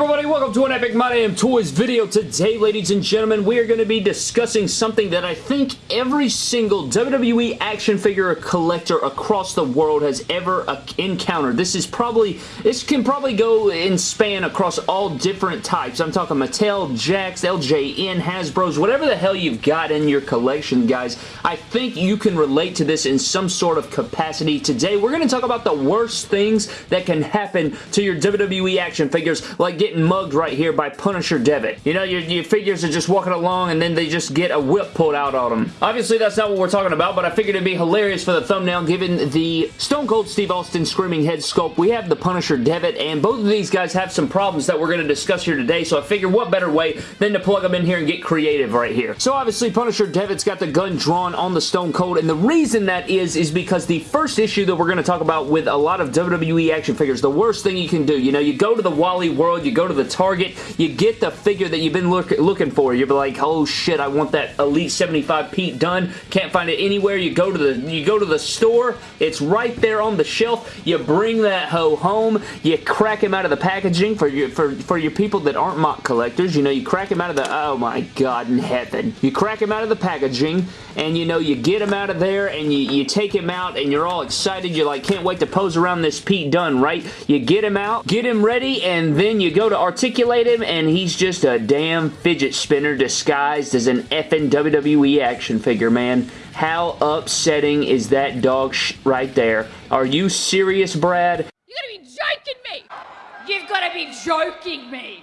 everybody? Welcome to an Epic My Damn Toys video. Today, ladies and gentlemen, we are going to be discussing something that I think every single WWE action figure collector across the world has ever uh, encountered. This is probably, this can probably go in span across all different types. I'm talking Mattel, Jakks, LJN, Hasbro's, whatever the hell you've got in your collection, guys. I think you can relate to this in some sort of capacity. Today, we're going to talk about the worst things that can happen to your WWE action figures, like getting mugged right here by Punisher Devitt. You know, your, your figures are just walking along and then they just get a whip pulled out on them. Obviously, that's not what we're talking about, but I figured it'd be hilarious for the thumbnail given the Stone Cold Steve Austin Screaming Head sculpt. We have the Punisher Devitt, and both of these guys have some problems that we're going to discuss here today, so I figured what better way than to plug them in here and get creative right here. So obviously, Punisher Devitt's got the gun drawn on the Stone Cold, and the reason that is, is because the first issue that we're going to talk about with a lot of WWE action figures, the worst thing you can do, you know, you go to the Wally World, you go to the Target, you get the figure that you've been look looking for. You're like, oh shit, I want that Elite 75 Pete Dunne. Can't find it anywhere. You go to the you go to the store. It's right there on the shelf. You bring that hoe home. You crack him out of the packaging for your for for your people that aren't MOC collectors. You know, you crack him out of the oh my god in heaven. You crack him out of the packaging, and you know you get him out of there, and you you take him out, and you're all excited. You're like, can't wait to pose around this Pete Dunne, right? You get him out, get him ready, and then you go to articulate him, and he's just a damn fidget spinner disguised as an effing WWE action figure, man. How upsetting is that dog right there? Are you serious, Brad? You gotta be joking me! You've gotta be joking me!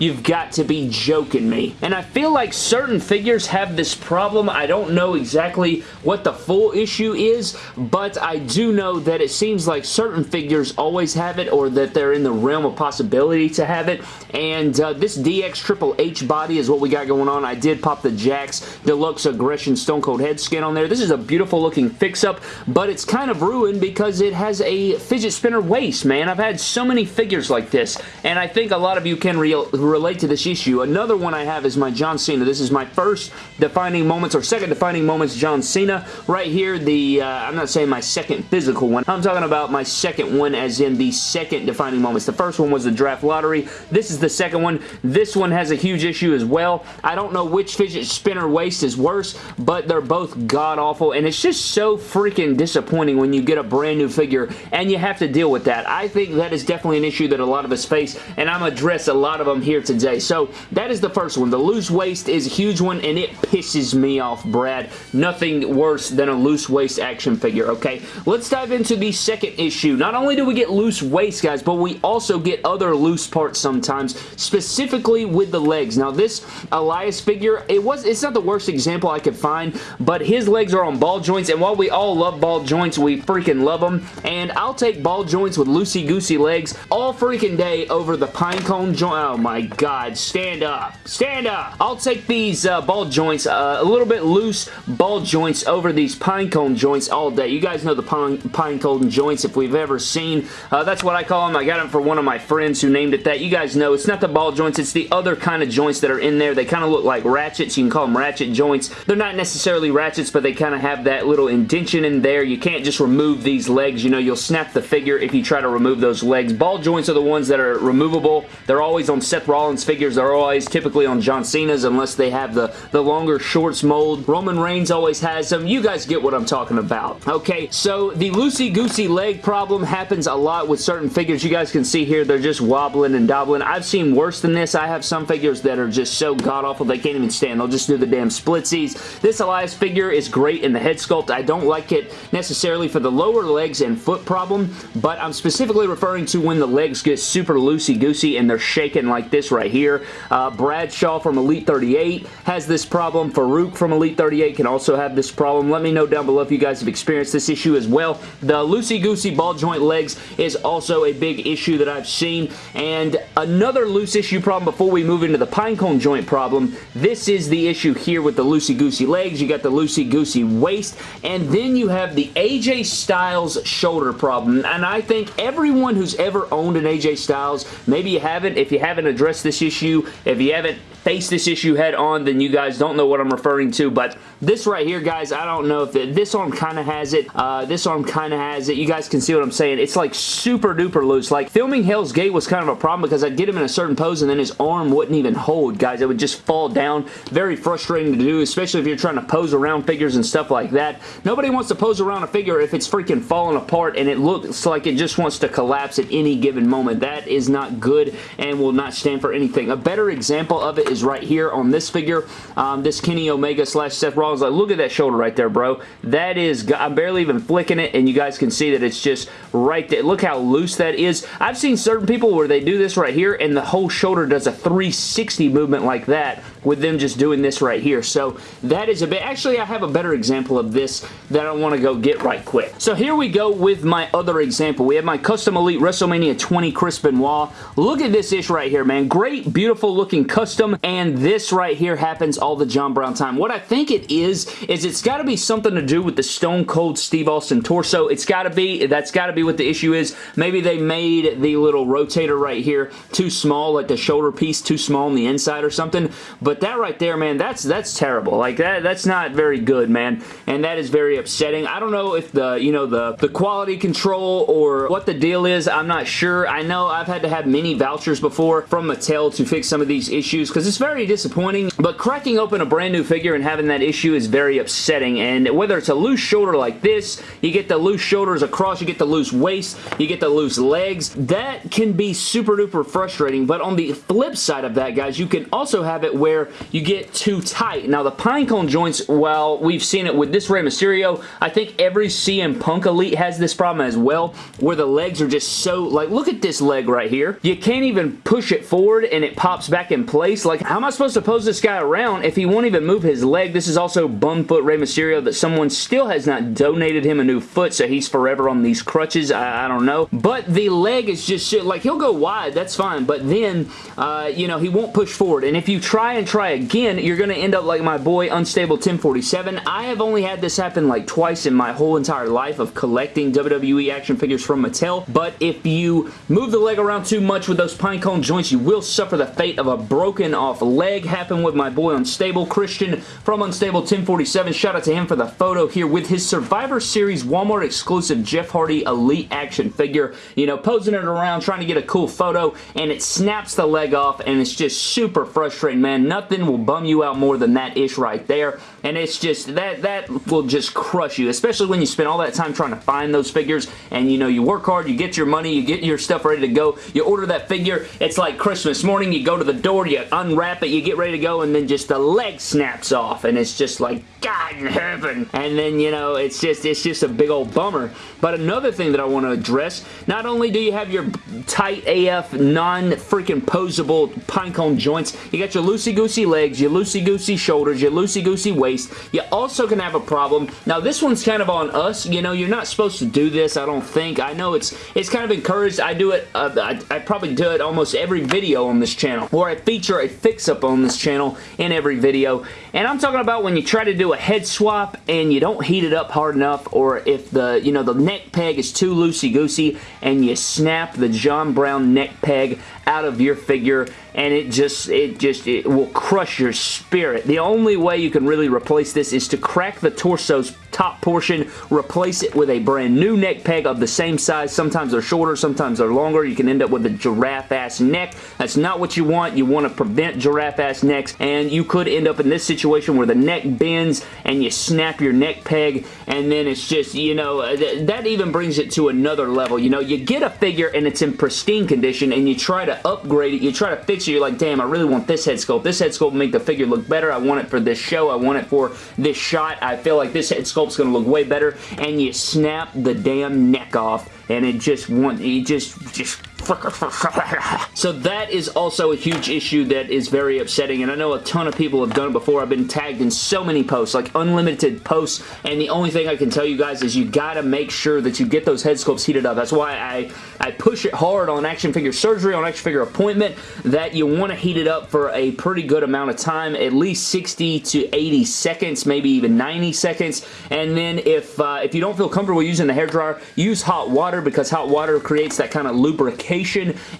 You've got to be joking me. And I feel like certain figures have this problem. I don't know exactly what the full issue is, but I do know that it seems like certain figures always have it or that they're in the realm of possibility to have it. And uh, this DX Triple H body is what we got going on. I did pop the Jakks Deluxe Aggression Stone Cold head skin on there. This is a beautiful looking fix-up, but it's kind of ruined because it has a fidget spinner waist, man. I've had so many figures like this, and I think a lot of you can real relate to this issue. Another one I have is my John Cena. This is my first defining moments or second defining moments John Cena. Right here, the uh, I'm not saying my second physical one. I'm talking about my second one as in the second defining moments. The first one was the draft lottery. This is the second one. This one has a huge issue as well. I don't know which fidget spinner waist is worse, but they're both god-awful, and it's just so freaking disappointing when you get a brand new figure and you have to deal with that. I think that is definitely an issue that a lot of us face, and I'm address a lot of them here here today. So that is the first one. The loose waist is a huge one and it pisses me off, Brad. Nothing worse than a loose waist action figure, okay? Let's dive into the second issue. Not only do we get loose waist, guys, but we also get other loose parts sometimes, specifically with the legs. Now, this Elias figure, it was it's not the worst example I could find, but his legs are on ball joints, and while we all love ball joints, we freaking love them, and I'll take ball joints with loosey-goosey legs all freaking day over the pinecone joint. Oh my god, stand up. Stand up. I'll take these uh, ball joints, uh, a little bit loose ball joints over these pinecone joints all day. You guys know the pine, pinecone joints if we've ever seen. Uh, that's what I call them. I got them for one of my friends who named it that. You guys know it's not the ball joints, it's the other kind of joints that are in there. They kind of look like ratchets. You can call them ratchet joints. They're not necessarily ratchets, but they kind of have that little indention in there. You can't just remove these legs. You know, you'll snap the figure if you try to remove those legs. Ball joints are the ones that are removable. They're always on Seth Rollins Rollins figures are always typically on John Cena's unless they have the, the longer shorts mold. Roman Reigns always has them. You guys get what I'm talking about. Okay, so the loosey-goosey leg problem happens a lot with certain figures. You guys can see here, they're just wobbling and dobbling. I've seen worse than this. I have some figures that are just so god-awful they can't even stand. They'll just do the damn splitsies. This Elias figure is great in the head sculpt. I don't like it necessarily for the lower legs and foot problem, but I'm specifically referring to when the legs get super loosey-goosey and they're shaking like this right here. Uh, Bradshaw from Elite 38 has this problem. Farooq from Elite 38 can also have this problem. Let me know down below if you guys have experienced this issue as well. The loosey-goosey ball joint legs is also a big issue that I've seen. And another loose issue problem before we move into the pinecone joint problem, this is the issue here with the loosey-goosey legs. You got the loosey-goosey waist. And then you have the AJ Styles shoulder problem. And I think everyone who's ever owned an AJ Styles, maybe you haven't, if you haven't addressed this issue, if you haven't faced this issue head on, then you guys don't know what I'm referring to, but this right here, guys, I don't know if it, this arm kind of has it. Uh, this arm kind of has it. You guys can see what I'm saying. It's like super duper loose. Like filming Hell's Gate was kind of a problem because I'd get him in a certain pose and then his arm wouldn't even hold, guys. It would just fall down. Very frustrating to do, especially if you're trying to pose around figures and stuff like that. Nobody wants to pose around a figure if it's freaking falling apart and it looks like it just wants to collapse at any given moment. That is not good and will not stand for anything. A better example of it is right here on this figure. Um, this Kenny Omega slash Seth Rollins. Like, look at that shoulder right there, bro. That is, I'm barely even flicking it and you guys can see that it's just right there. Look how loose that is. I've seen certain people where they do this right here and the whole shoulder does a 360 movement like that with them just doing this right here. So that is a bit, actually I have a better example of this that I want to go get right quick. So here we go with my other example. We have my Custom Elite WrestleMania 20 Chris Benoit. Look at this ish right here, man. Great, beautiful looking custom, and this right here happens all the John Brown time. What I think it is, is it's got to be something to do with the Stone Cold Steve Austin torso. It's got to be, that's got to be what the issue is. Maybe they made the little rotator right here too small, like the shoulder piece too small on the inside or something, but that right there, man, that's that's terrible. Like, that that's not very good, man. And that is very upsetting. I don't know if the, you know, the, the quality control or what the deal is. I'm not sure. I know I've had to have many vouchers before from Mattel to fix some of these issues because it's very disappointing. But cracking open a brand new figure and having that issue is very upsetting. And whether it's a loose shoulder like this, you get the loose shoulders across, you get the loose waist, you get the loose legs. That can be super duper frustrating. But on the flip side of that, guys, you can also have it where you get too tight. Now, the pinecone joints, well, we've seen it with this Rey Mysterio. I think every CM Punk Elite has this problem as well, where the legs are just so, like, look at this leg right here. You can't even push it forward and it pops back in place. Like, how am I supposed to pose this guy around if he won't even move his leg? This is also Bumfoot Rey Mysterio that someone still has not donated him a new foot, so he's forever on these crutches. I, I don't know. But the leg is just, like, he'll go wide, that's fine, but then, uh, you know, he won't push forward. And if you try and try again, you're going to end up like my boy Unstable 1047. I have only had this happen like twice in my whole entire life of collecting WWE action figures from Mattel, but if you move the leg around too much with those pine cone joints, you will suffer the fate of a broken off leg. Happened with my boy Unstable Christian from Unstable 1047. Shout out to him for the photo here with his Survivor Series Walmart exclusive Jeff Hardy Elite action figure. You know, posing it around, trying to get a cool photo, and it snaps the leg off, and it's just super frustrating, man. Nothing will bum you out more than that ish right there. And it's just, that, that will just crush you, especially when you spend all that time trying to find those figures and you know, you work hard, you get your money, you get your stuff ready to go, you order that figure, it's like Christmas morning, you go to the door, you unwrap it, you get ready to go, and then just the leg snaps off, and it's just like, God in heaven. And then, you know, it's just, it's just a big old bummer. But another thing that I want to address, not only do you have your tight AF, non-freaking posable pinecone joints, you got your loosey-goosey legs, your loosey-goosey shoulders, your loosey-goosey waist. You also can have a problem. Now, this one's kind of on us. You know, you're not supposed to do this, I don't think. I know it's it's kind of encouraged. I do it, uh, I, I probably do it almost every video on this channel, or I feature a fix-up on this channel in every video. And I'm talking about when you try to do a head swap and you don't heat it up hard enough, or if the, you know, the neck peg is too loosey-goosey and you snap the John Brown neck peg out of your figure and it just it just it will crush your spirit. The only way you can really replace this is to crack the torso's top portion, replace it with a brand new neck peg of the same size. Sometimes they're shorter, sometimes they're longer. You can end up with a giraffe-ass neck. That's not what you want. You want to prevent giraffe-ass necks, and you could end up in this situation where the neck bends and you snap your neck peg, and then it's just, you know, uh, th that even brings it to another level. You know, you get a figure and it's in pristine condition, and you try to upgrade it. You try to fix it. You're like, damn, I really want this head sculpt. This head sculpt will make the figure look better. I want it for this show. I want it for this shot. I feel like this head sculpt's going to look way better. And you snap the damn neck off and it just want it just just so that is also a huge issue that is very upsetting and I know a ton of people have done it before. I've been tagged in so many posts, like unlimited posts, and the only thing I can tell you guys is you gotta make sure that you get those head sculpts heated up. That's why I, I push it hard on action figure surgery, on action figure appointment, that you want to heat it up for a pretty good amount of time, at least 60 to 80 seconds, maybe even 90 seconds, and then if, uh, if you don't feel comfortable using the hair dryer, use hot water because hot water creates that kind of lubrication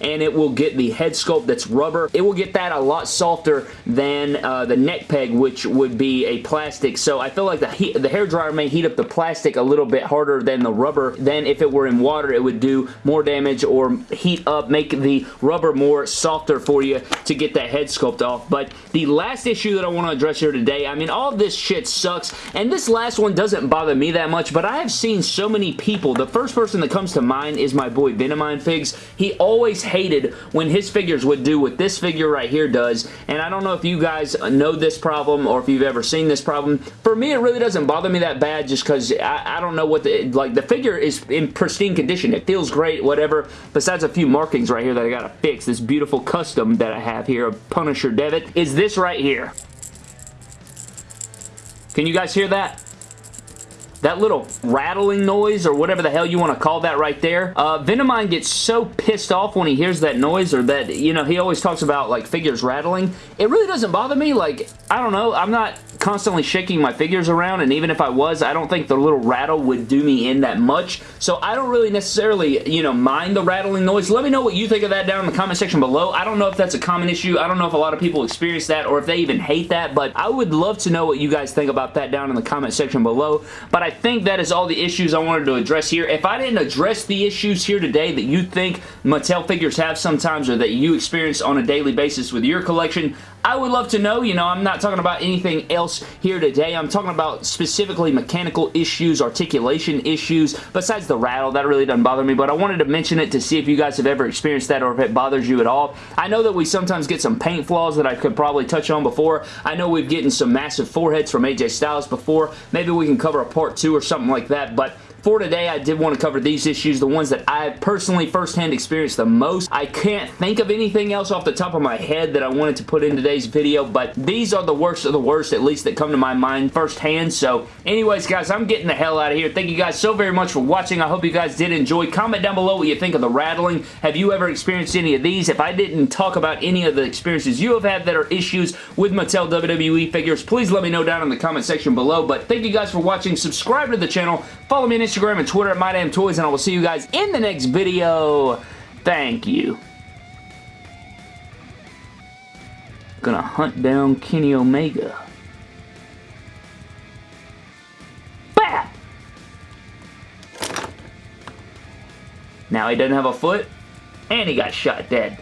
and it will get the head sculpt that's rubber. It will get that a lot softer than uh, the neck peg, which would be a plastic. So I feel like the, heat, the may heat up the plastic a little bit harder than the rubber. Then if it were in water, it would do more damage or heat up, make the rubber more softer for you to get that head sculpt off. But the last issue that I want to address here today, I mean, all this shit sucks, and this last one doesn't bother me that much, but I have seen so many people. The first person that comes to mind is my boy Venomine Figs. He always hated when his figures would do what this figure right here does, and I don't know if you guys know this problem or if you've ever seen this problem. For me, it really doesn't bother me that bad just because I, I, don't know what the, like, the figure is in pristine condition. It feels great, whatever, besides a few markings right here that I gotta fix. This beautiful custom that I have here of Punisher Devitt is this right here. Can you guys hear that? That little rattling noise or whatever the hell you want to call that right there. Uh, Venomine gets so pissed off when he hears that noise or that, you know, he always talks about like figures rattling. It really doesn't bother me. Like, I don't know. I'm not constantly shaking my figures around and even if I was, I don't think the little rattle would do me in that much. So I don't really necessarily, you know, mind the rattling noise. Let me know what you think of that down in the comment section below. I don't know if that's a common issue. I don't know if a lot of people experience that or if they even hate that, but I would love to know what you guys think about that down in the comment section below. But I I think that is all the issues I wanted to address here. If I didn't address the issues here today that you think Mattel figures have sometimes or that you experience on a daily basis with your collection, I would love to know. You know, I'm not talking about anything else here today. I'm talking about specifically mechanical issues, articulation issues, besides the rattle. That really doesn't bother me, but I wanted to mention it to see if you guys have ever experienced that or if it bothers you at all. I know that we sometimes get some paint flaws that I could probably touch on before. I know we've gotten some massive foreheads from AJ Styles before. Maybe we can cover a part two or something like that, but for today, I did want to cover these issues, the ones that I personally firsthand experienced the most. I can't think of anything else off the top of my head that I wanted to put in today's video, but these are the worst of the worst, at least that come to my mind firsthand. So anyways, guys, I'm getting the hell out of here. Thank you guys so very much for watching. I hope you guys did enjoy. Comment down below what you think of the rattling. Have you ever experienced any of these? If I didn't talk about any of the experiences you have had that are issues with Mattel WWE figures, please let me know down in the comment section below. But thank you guys for watching. Subscribe to the channel. Follow me on Instagram and Twitter at MyDamnToys, and I will see you guys in the next video. Thank you. Gonna hunt down Kenny Omega. Bah! Now he doesn't have a foot, and he got shot dead.